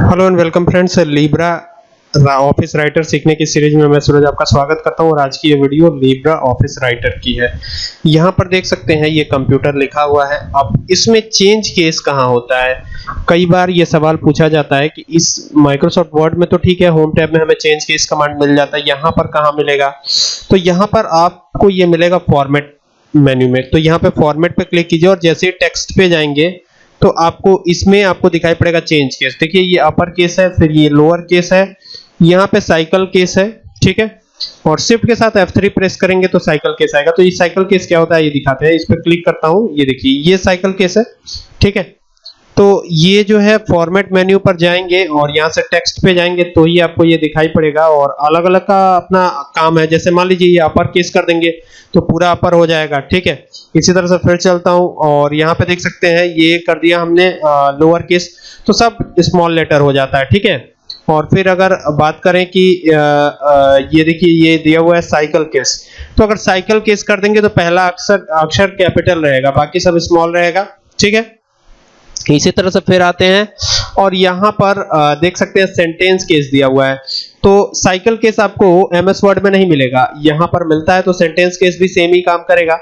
Hello and welcome friends LibreOffice Writer सीखने की series में मैं सूरज आपका स्वागत करता हूँ और आज की ये वीडियो लीब्रा ऑफ़िस राइटर की है। यहाँ पर देख सकते हैं ये कंप्यूटर लिखा हुआ है। अब इसमें चेंज केस कहाँ होता है? कई बार ये सवाल पूछा जाता है कि इस माइक्रोसॉफ्ट वर्ड में तो ठीक है होम टैब में हमें चेंज केस कमांड मिल जाता है, यहाँ पर कहाँ मिलेगा? तो यहाँ पर आपको ये मिलेगा फॉर्मेट मेन्यू में। तो यहाँ पे फॉर्मेट पे क्लिक कीजिए और जैसे ही टेक्स्ट पे जाएँगे तो आपको इसमें आपको दिखाई पड़ेगा चेंज केस देखिए, ये अपर केस है, फिर ये लोअर केस है। यहाँ पे साइकिल केस है, ठीक है? और शिफ्ट के साथ F3 प्रेस करेंगे तो साइकिल केस आएगा। तो ये साइकिल केस क्या होता है, ये दिखाते हैं। इस पर क्लिक करता हूँ, ये देखिए, ये साइकिल केस है, ठीक है? तो ये जो है फॉर्मेट मेन्यू पर जाएँगे और यहाँ से टेक्स्ट पे जाएँगे तो ही आपको ये दिखाई पड़ेगा और अलग अलग का अपना काम है। जैसे मान लीजिए ये अपर केस कर देंगे तो पूरा अपर हो जाएगा, ठीक है? इसी तरह से फिर चलता हूँ और यहाँ पे देख सकते हैं ये कर दिया हमने लोअर केस तो सब स्मॉल लेटर हो जाता है, ठीक है? और फिर अगर बात करें कि ये देखिए, ये दिया हुआ है साइकिल केस तो अगर साइकिल केस कर देंगे तो पहला अक्षर अक्षर कैपिटल रहेगा, बाकी सब स्मॉल रहेगा, ठीक है? इसी तरह से फिर आते हैं और यहाँ पर देख सकते हैं सेंटेंस केस दिया हुआ है। तो साइकिल केस आपको एमएस वर्ड में नहीं मिलेगा। यहाँ पर मिलता है तो सेंटेंस केस भी सेम ही काम करेगा।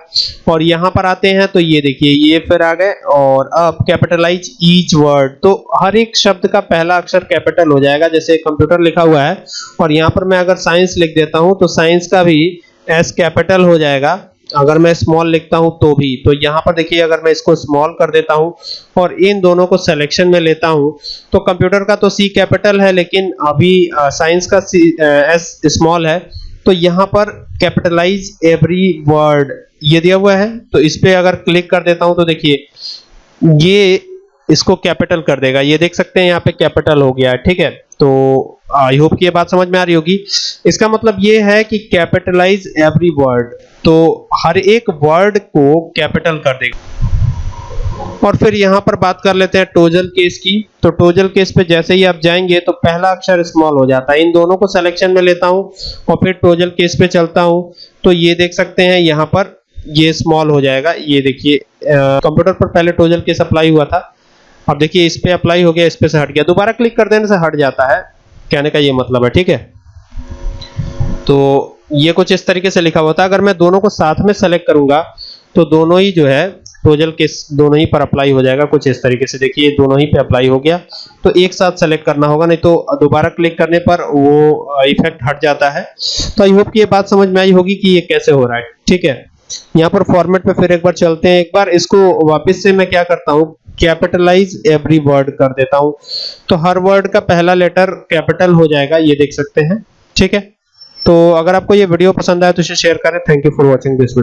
और यहाँ पर आते हैं तो ये देखिए, ये फिर आ गए और अब कैपिटलाइज ईच वर्ड तो हर एक शब्द का पहला अक्षर कैपिटल हो जाएगा, जैसे कंप्यूटर लिखा हुआ है। और यहाँ पर मैं अगर साइंस लिख देता हूँ तो साइंस का भी एस कैपिटल हो जाएगा। अगर मैं स्मॉल लिखता हूँ तो भी। तो यहाँ पर देखिए, अगर मैं इसको स्मॉल कर देता हूँ और इन दोनों को सिलेक्शन में लेता हूँ तो कंप्यूटर का तो सी कैपिटल है, लेकिन अभी साइंस का सी एस स्मॉल है। तो यहाँ पर कैपिटलाइज एवरी वर्ड ये दिया हुआ है तो इस पे अगर क्लिक कर देता हूँ तो देखिए, ये इसको कैपिटल कर देगा। ये देख सकते हैं, यहाँ पे कैपिटल हो गया है ठीक है? तो आई होप कि ये बात समझ में आ रही होगी। इसका मतलब ये है कि कैपिटलाइज एवरी वर्ड तो हर एक वर्ड को कैपिटल कर देगा और फिर यहाँ पर बात कर लेते हैं टोजल केस की। तो टोजल केस पे जैसे ही आप जाएँगे तो पहला अक्षर स्मॉल हो जाता है। इन दोनों को सिलेक्शन में लेता हूँ और फिर टोजल केस पे चलता हूँ। तो ये देख सकते हैं यहाँ पर ये स्मॉल हो जाएगा। ये देखिए कंप्यूटर पर पहले टोजल केस अप्लाई हुआ था। अब देखिए, इस पे अप्लाई हो गया, इस पे से हट गया। दोबारा क्लिक कर देने से हट जाता है। कहने का ये मतलब है, ठीक है? तो ये कुछ इस तरीके से लिखा हुआ था। अगर मैं दोनों को साथ में सेलेक्ट करूँगा तो दोनों ही जो है टोजल के दोनों ही पर अप्लाई हो जाएगा। कुछ इस तरीके से देखिए दोनों ही पे अप्लाई हो गया। तो एक साथ सेलेक्ट करना होगा, नहीं तो दोबारा क्लिक करने पर वो इफ़ेक्ट हट जाता है। तो आई होप कि ये बात समझ में आई होगी कि ये कैसे हो रहा है, ठीक है? यहाँ पर फॉर्मेट पे फिर एक बार चलते हैं। एक बार इसको वापस से मैं क्या करता हूँ कैपिटलाइज एवरी वर्ड कर देता हूँ। तो हर वर्ड का पहला लेटर कैपिटल हो जाएगा, ये देख सकते हैं। ठीक है? तो अगर आपको ये वीडियो पसंद आए तो इसे शेयर करें। Thank you for watching this